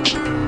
you